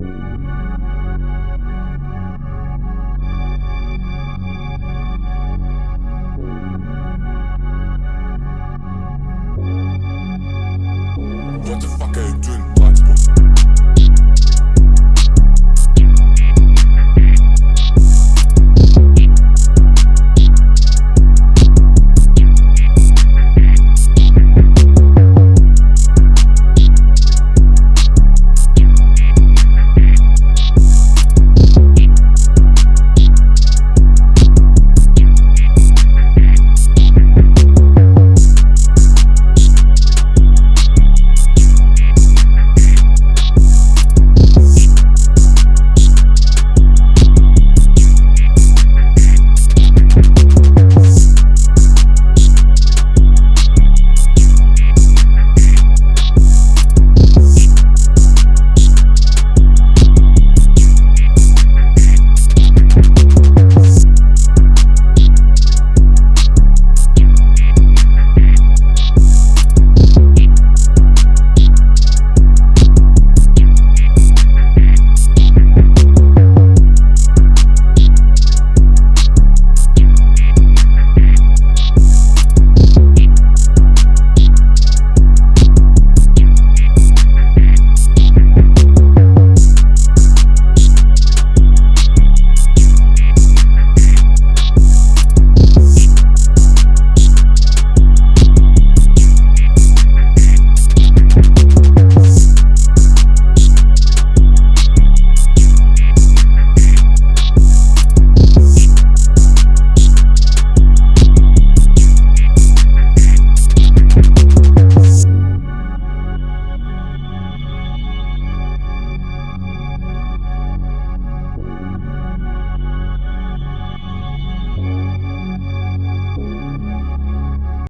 you